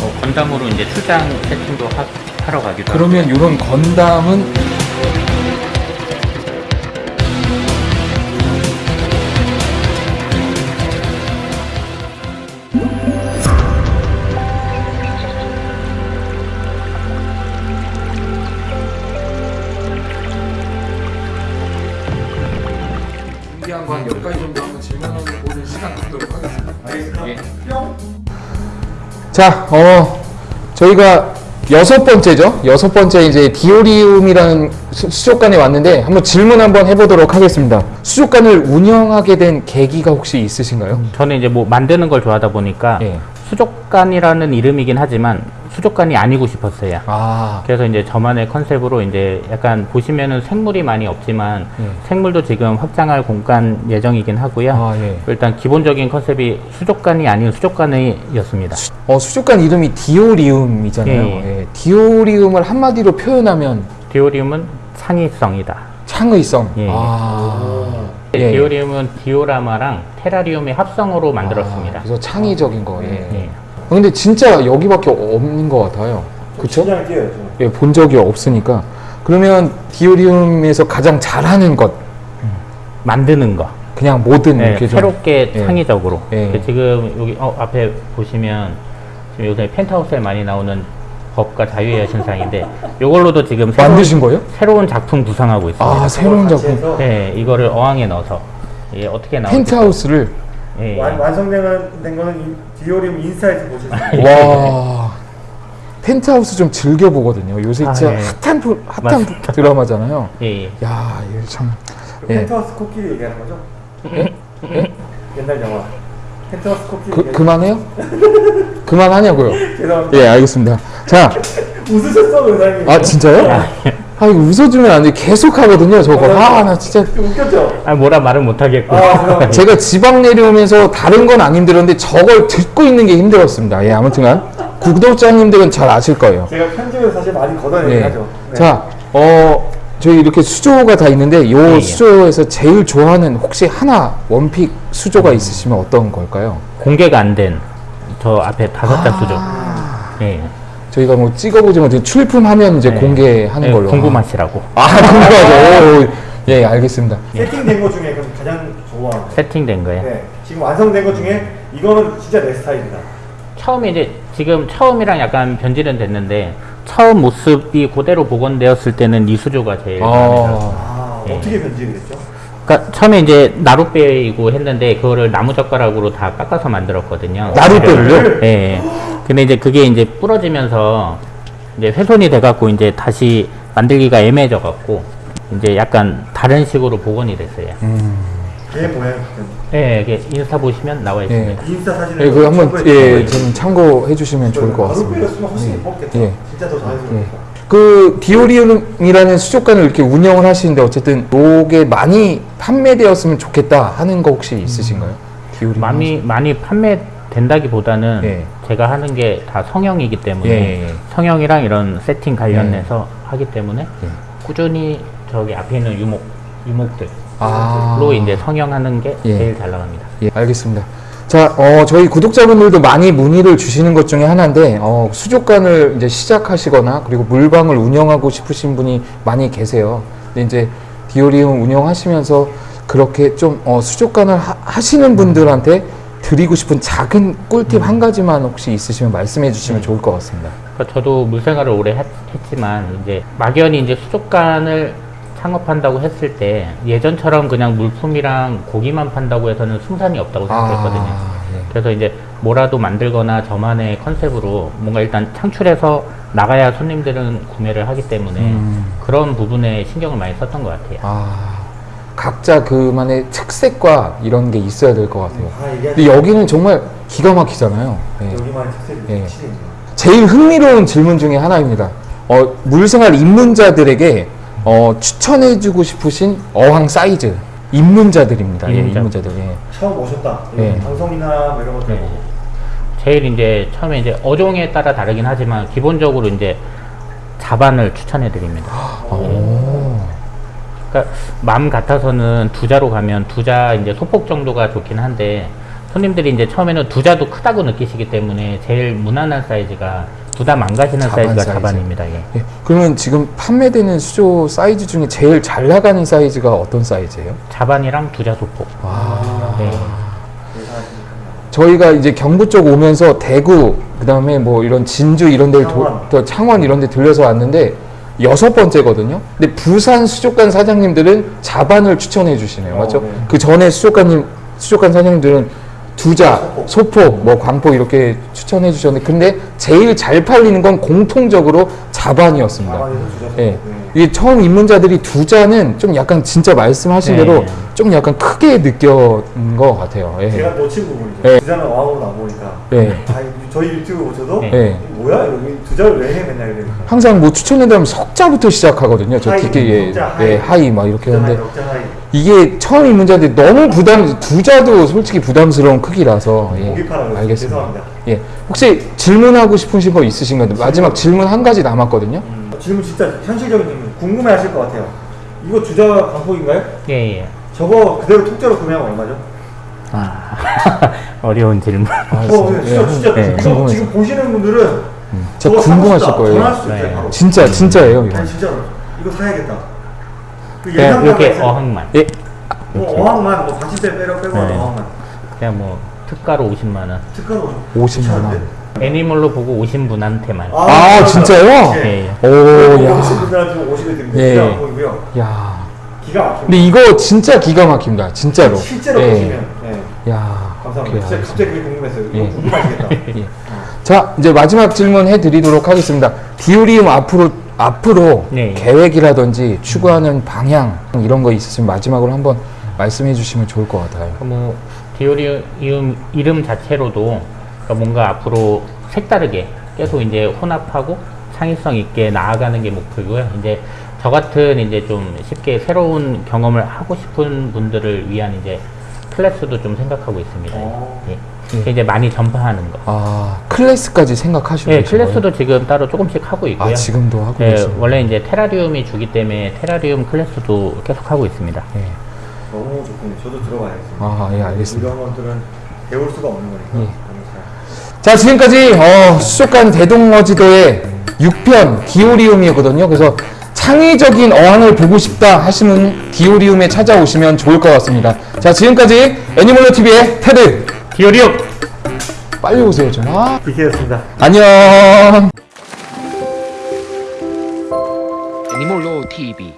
뭐 건담으로 이제 출장 세팅도 하, 하러 가기도. 그러면 이런 건담은 자, 어, 저희가 여섯 번째죠. 여섯 번째 이제 디오리움이라는 수- 수족관에 왔는데 한번 질문 한번 해보도록 하겠습니다. 수족관을 운영하게 된 계기가 혹시 있으신가요? 저는 이제 뭐 만드는 걸 좋아하다 보니까 예. 수족관이라는 이름이긴 하지만 수족관이 아니고 싶었어요. 아, 그래서 이제 저만의 컨셉으로 이제 약간 보시면은 생물이 많이 없지만 예. 생물도 지금 확장할 공간 예정이긴 하고요. 아, 예. 일단 기본적인 컨셉이 수족관이 아닌 수족관이었습니다. 어, 수족관 이름이 디오리움이잖아요. 예, 예. 디오리움을 한마디로 표현하면 디오리움은 창의성이다. 창의성. 예. 아, 예. 디오리움은 디오라마랑 테라리움의 합성으로 만들었습니다. 아, 그래서 창의적인 거. 예. 예. 근데 진짜 여기밖에 없는 것 같아요. 저. 예, 본 적이 없으니까. 그러면 디오리움에서 가장 잘하는 것, 만드는 거. 그냥 뭐든 네, 이렇게 좀. 새롭게 예. 창의적으로. 예. 그 지금 여기 어, 앞에 보시면 지금 요새 펜트하우스에 많이 나오는 법과 자유의 여신상인데 이걸로도 지금 새로운, 만드신 거예요? 새로운 작품 구상하고 있습니다. 아, 새로운 작품. 네, 이거를 어항에 넣어서 예, 어떻게 나올지 펜트하우스를 예, 예. 완, 완성된 된 거는 이 디오리움 인사이트 보실 수. 와 펜트하우스 좀 즐겨 보거든요. 요새 아, 진짜 예. 핫한 프- 핫한 맞습니다. 드라마잖아요. 예, 예. 야, 이거 참. 그 예. 펜트하우스 코끼리 얘기하는 거죠? 옛날 영화. 펜트하우스 코끼리 그 그만해요? 그만하냐고요? 죄송합니다. 예, 알겠습니다. 자, 웃으셨어, 의사님. 아 진짜요? 아 이거 웃어주면 안 돼. 계속 하거든요, 저거. 아, 나 진짜. 웃겼죠? 아, 뭐라 말은 못하겠고. 아. 제가 지방 내려오면서 다른 건 안 힘들었는데 저걸 듣고 있는 게 힘들었습니다. 예, 아무튼간 구독자님들은 잘 아실 거예요. 제가 편집에서 사실 많이 걷어내긴 예. 하죠. 네. 자, 어, 저희 이렇게 수조가 다 있는데 요 예, 예. 수조에서 제일 좋아하는 혹시 하나 원픽 수조가 있으시면 어떤 걸까요? 공개가 안 된 저 앞에 다섯 자 수죠. 예. 저희가 뭐 찍어보지 못해 출품하면 이제 네. 공개하는 예, 걸로. 궁금하시라고. 아, 궁금하죠. 오, 예, 알겠습니다. 세팅된 것 중에 그럼 가장 좋아하는 거. 세팅된 거예요. 네. 지금 완성된 것 중에 이거는 진짜 내 스타일이다. 처음에 이제 지금 처음이랑 약간 변질은 됐는데 처음 모습이 그대로 복원되었을 때는 이 수조가 제일 들었어요. 아, 예. 어떻게 변질이 됐죠? 그러니까 처음에 이제 나룻배이고 했는데 그거를 나무 젓가락으로 다 깎아서 만들었거든요. 나룻배를요? 예. 예. 근데 이제 그게 이제 부러지면서 이제 훼손이 돼갖고 이제 다시 만들기가 애매해져 갖고 이제 약간 다른 식으로 복원이 됐어요. 걔 모양 예, 이게 인스타 보시면 나와 있습니다. 인스타 사진을 예, 그 한번 예. 좀 참고해 주시면 좋을 것 같습니다. 나룻배였으면 훨씬 예뻤겠다. 예. 진짜 더 자연스럽겠다. 그 디오리움이라는 수족관을 이렇게 운영을 하시는데 어쨌든 요게 많이 판매되었으면 좋겠다 하는 거 혹시 있으신가요? 디오리움 많이 많이 판매된다기보다는 예. 제가 하는 게 다 성형이기 때문에 예, 예. 성형이랑 이런 세팅 관련해서 하기 때문에 예. 꾸준히 저기 앞에 있는 유목 유목들로 아. 이제 성형하는 게 예. 제일 잘 나갑니다. 예, 알겠습니다. 자, 어, 저희 구독자분들도 많이 문의를 주시는 것 중에 하나인데, 어, 수족관을 이제 시작하시거나, 그리고 물방을 운영하고 싶으신 분이 많이 계세요. 근데 이제 디오리움 운영하시면서 그렇게 좀, 어, 수족관을 하, 시는 분들한테 드리고 싶은 작은 꿀팁 한 가지만 혹시 있으시면 말씀해 주시면 좋을 것 같습니다. 그러니까 저도 물생활을 오래 했, 지만 이제 막연히 이제 수족관을 창업한다고 했을 때 예전처럼 그냥 물품이랑 고기만 판다고 해서는 승산이 없다고 생각했거든요. 아, 예. 그래서 이제 뭐라도 만들거나 저만의 컨셉으로 뭔가 일단 창출해서 나가야 손님들은 구매를 하기 때문에 음. 그런 부분에 신경을 많이 썼던 것 같아요. 아, 각자 그만의 특색과 이런 게 있어야 될 것 같아요. 아, 근데 여기는 정말 기가 막히잖아요. 예. 여기만의 특색이 예. 확실히 제일 흥미로운 질문 중에 하나입니다. 어, 물생활 입문자들에게 어, 추천해주고 싶으신 어항 사이즈 입문자들입니다. 예, 입문자. 입문자들. 예. 처음 오셨다. 예. 방송이나 뭐 이런 것들 네. 보고. 제일 이제 처음에 이제 어종에 따라 다르긴 하지만 기본적으로 이제 자반을 추천해 드립니다. 오. 그러니까 마음 같아서는 두자로 가면 두자 이제 소폭 정도가 좋긴 한데 손님들이 이제 처음에는 두자도 크다고 느끼시기 때문에 제일 무난한 사이즈가 부담 안 가시는 자반 사이즈가 사이즈. 자반입니다. 예. 예, 그러면 지금 판매되는 수조 사이즈 중에 제일 잘 나가는 사이즈가 어떤 사이즈예요? 자반이랑 두자 소폭. 와. 네. 저희가 이제 경부 쪽 오면서 대구 그다음에 뭐 이런 진주 이런 데를 도- 창원. 또 창원 이런 데 들려서 왔는데 여섯 번째거든요. 근데 부산 수족관 사장님들은 자반을 추천해 주시네요. 어, 맞죠? 네. 그 전에 수족관님 수족관 사장님들은 두자, 소폭, 뭐 광폭 이렇게 추천해 주셨는데 근데 제일 잘 팔리는 건 공통적으로 자반이었습니다. 예. 네. 이게 처음 입문자들이 두자는 좀 약간 진짜 말씀하신 네. 대로 좀 약간 크게 느꼈는 것 같아요. 예. 제가 놓친 부분이죠. 네. 두자는 어항으로 나오니까. 예. 아, 저희 유튜브 보셔도 네. 예. 뭐야 여기 두자를 왜 해 맨날 이러니까. 항상 뭐 추천해드리면 석자부터 시작하거든요. 저 high, 특히 예, 석자, 예, high. high 막 이렇게 하는데 high. 이게 처음 입문자들 너무 부담 두자도 솔직히 부담스러운 크기라서 예. 알겠습니다. 죄송합니다. 예, 혹시 질문하고 싶으신 거 있으신가요? 마지막 질문 한 가지 남았거든요. 음, 질문 진짜 현실적인 질문 궁금해하실 것 같아요. 이거 두자 광폭인가요? 예, 예. 저거 그대로 통째로 구매하면 얼마죠? 아, 어려운 질문. 아, 어, 네, 진짜, 진짜 네. 이거 궁금해서. 지금 보시는 분들은 진짜 저거 사고 궁금하실. 거예요. 전화할 수도 있어요. 네. 진짜 진짜예요 이거. 아니 진짜로 이거 사야겠다. 그 그냥 예상가가 이렇게 있어요. 어항만. 예, 뭐 어항만 뭐 받침대 빼려 빼고 네. 어항만 그냥 뭐 특가로 50만 원. 특가로 50만 원. 애니멀로 보고 오신 분한테만. 아, 맞아. 진짜요? 예. 예. 오, 야, 오신 분들한테 50을 드립니다. 예. 기가 막히고요. 야. 기가 막힙니다. 근데 이거 진짜 기가 막힙니다. 진짜로. 실제로 예. 보시면 예. 야, 감사합니다. 진짜 갑자기 그게 궁금했어요. 예. 궁금하시겠다. 예. 자, 이제 마지막 질문 해드리도록 하겠습니다. 디오리움 앞으로 앞으로 네. 계획이라든지 추구하는 방향 이런 거 있으시면 마지막으로 한번 말씀해 주시면 좋을 것 같아요. 뭐 디오리움 이름 자체로도 그러니까 뭔가 앞으로 색다르게 계속 이제 혼합하고 창의성 있게 나아가는 게 목표고요. 이제 저 같은 이제 좀 쉽게 새로운 경험을 하고 싶은 분들을 위한 이제 클래스도 좀 생각하고 있습니다. 어. 예. 이제 많이 전파하는 거. 아, 클래스까지 생각하시고 예? 클래스도 지금 따로 조금씩 하고 있고요. 아, 지금도 하고 예, 계시요 원래 이제 테라리움이 주기 때문에 테라리움 클래스도 계속 하고 있습니다. 예. 너무 좋군요. 저도 들어가야겠습니다. 아, 예, 알겠습니다. 이런 것들은 배울 수가 없는 거니까. 예. 자, 지금까지 어, 수족관 대동어지도의 6편 디오리움이었거든요. 그래서 창의적인 어항을 보고 싶다 하시는 디오리움에 찾아오시면 좋을 것 같습니다. 자, 지금까지 애니멀로 TV의 테드 디오리움! 빨리 오세요, 좀. 아, 비키였습니다. 안녕. 애니몰로 TV